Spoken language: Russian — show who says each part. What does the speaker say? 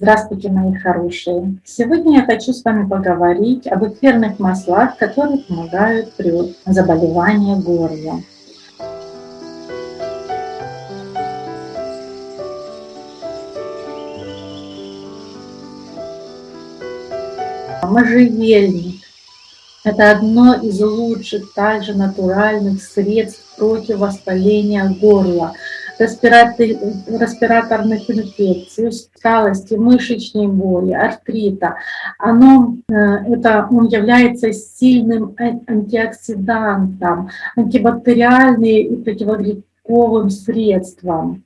Speaker 1: Здравствуйте, мои хорошие! Сегодня я хочу с вами поговорить об эфирных маслах, которые помогают при заболевании горла. Можжевельник – это одно из лучших также натуральных средств против воспаления горла – респираторных инфекций, усталости, мышечной боли, артрита. Оно, э, это, он является сильным антиоксидантом, антибактериальным и противогрибковым средством.